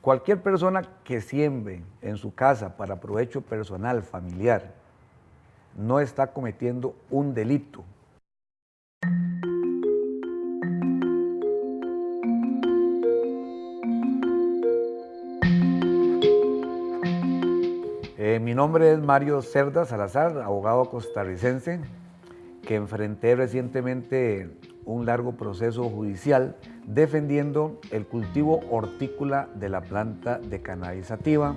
Cualquier persona que siembre en su casa para provecho personal, familiar, no está cometiendo un delito. Eh, mi nombre es Mario Cerda Salazar, abogado costarricense, que enfrenté recientemente un largo proceso judicial defendiendo el cultivo hortícola de la planta de cannabisativa.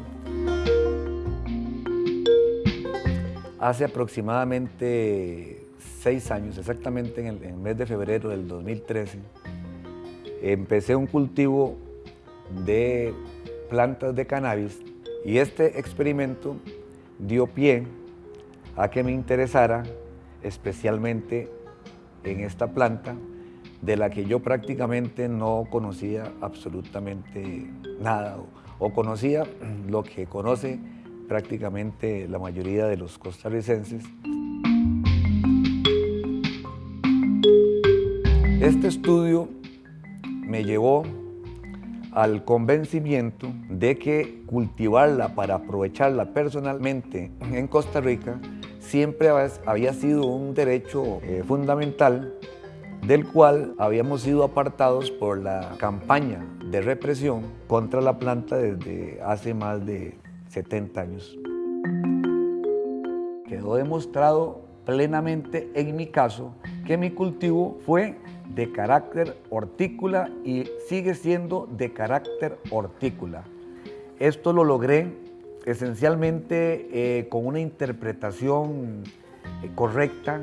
Hace aproximadamente seis años, exactamente en el, en el mes de febrero del 2013, empecé un cultivo de plantas de cannabis y este experimento dio pie a que me interesara especialmente en esta planta de la que yo prácticamente no conocía absolutamente nada o, conocía lo que conoce prácticamente la mayoría de los costarricenses. Este estudio me llevó al convencimiento de que cultivarla para aprovecharla personalmente en Costa Rica siempre había sido un derecho eh, fundamental del cual habíamos sido apartados por la campaña de represión contra la planta desde hace más de 70 años. Quedó demostrado plenamente en mi caso que mi cultivo fue de carácter hortícola y sigue siendo de carácter hortícola. Esto lo logré esencialmente eh, con una interpretación eh, correcta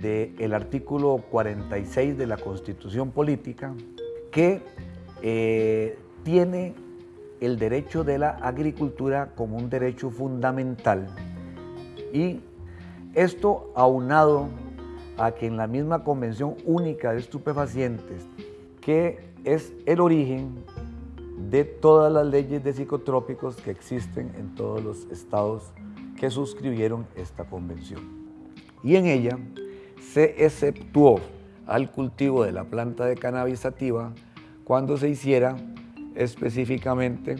del artículo 46 de la Constitución Política que eh, tiene el derecho de la agricultura como un derecho fundamental. Y esto aunado a que en la misma Convención Única de Estupefacientes, que es el origen de todas las leyes de psicotrópicos que existen en todos los estados que suscribieron esta convención. Y en ella se exceptuó al cultivo de la planta de cannabis sativa cuando se hiciera específicamente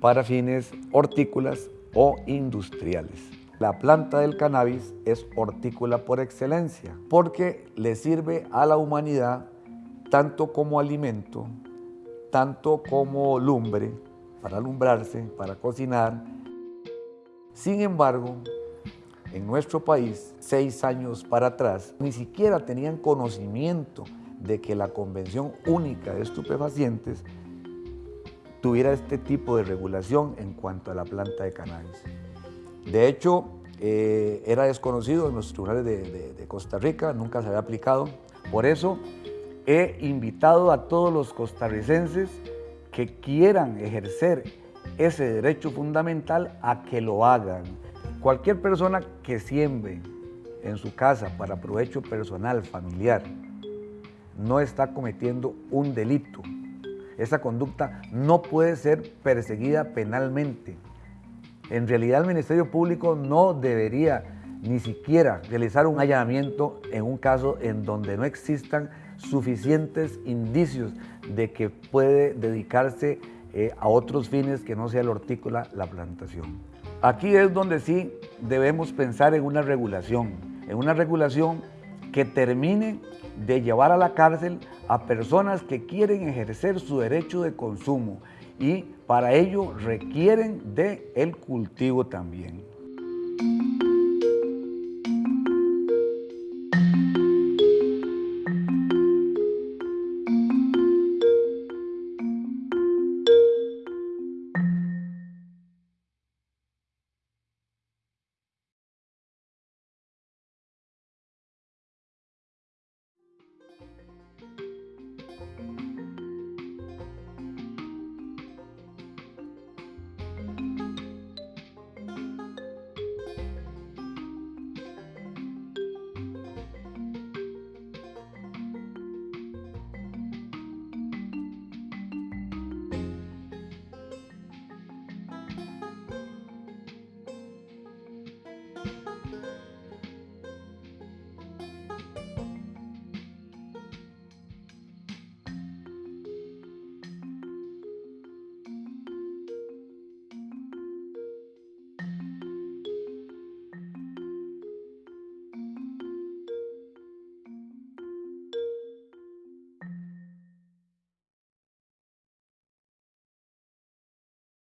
para fines hortícolas o industriales. La planta del cannabis es hortícola por excelencia porque le sirve a la humanidad tanto como alimento, tanto como lumbre, para alumbrarse, para cocinar. Sin embargo, en nuestro país, seis años para atrás, ni siquiera tenían conocimiento de que la Convención Única de Estupefacientes tuviera este tipo de regulación en cuanto a la planta de cannabis. De hecho, eh, era desconocido en los tribunales de, de Costa Rica, nunca se había aplicado. Por eso he invitado a todos los costarricenses que quieran ejercer ese derecho fundamental a que lo hagan. Cualquier persona que siembre en su casa para provecho personal, familiar, no está cometiendo un delito. Esa conducta no puede ser perseguida penalmente. En realidad el Ministerio Público no debería ni siquiera realizar un allanamiento en un caso en donde no existan suficientes indicios de que puede dedicarse eh, a otros fines que no sea la hortícola, la plantación. Aquí es donde sí debemos pensar en una regulación, en una regulación que termine de llevar a la cárcel a personas que quieren ejercer su derecho de consumo y para ello requieren de el cultivo también.